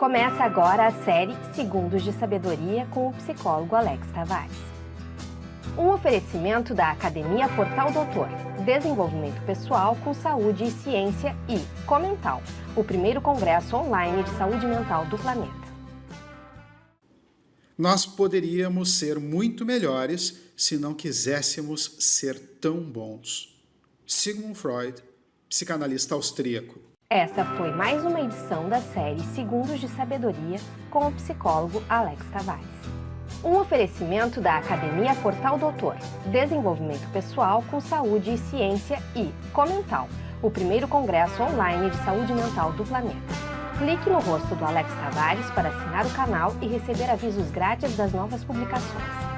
Começa agora a série Segundos de Sabedoria com o psicólogo Alex Tavares. Um oferecimento da Academia Portal Doutor, Desenvolvimento Pessoal com Saúde e Ciência e Comental, o primeiro congresso online de saúde mental do planeta. Nós poderíamos ser muito melhores se não quiséssemos ser tão bons. Sigmund Freud, psicanalista austríaco. Essa foi mais uma edição da série Segundos de Sabedoria com o psicólogo Alex Tavares. Um oferecimento da Academia Portal Doutor, Desenvolvimento Pessoal com Saúde e Ciência e Comental, o primeiro congresso online de saúde mental do planeta. Clique no rosto do Alex Tavares para assinar o canal e receber avisos grátis das novas publicações.